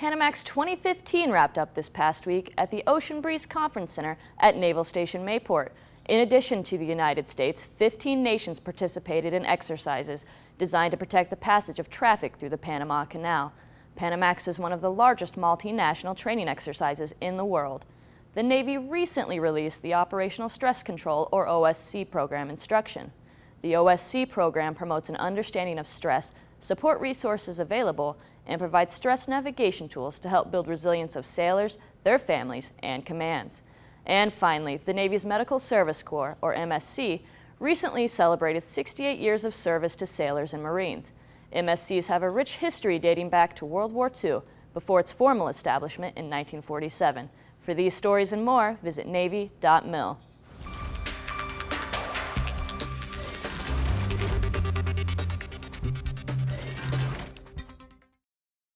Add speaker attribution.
Speaker 1: Panamax 2015 wrapped up this past week at the Ocean Breeze Conference Center at Naval Station Mayport. In addition to the United States, 15 nations participated in exercises designed to protect the passage of traffic through the Panama Canal. Panamax is one of the largest multinational training exercises in the world. The Navy recently released the Operational Stress Control or OSC program instruction. The OSC program promotes an understanding of stress, support resources available, and provides stress navigation tools to help build resilience of sailors, their families, and commands. And finally, the Navy's Medical Service Corps, or MSC, recently celebrated 68 years of service to sailors and Marines. MSCs have a rich history dating back to World War II, before its formal establishment in 1947. For these stories and more, visit Navy.mil.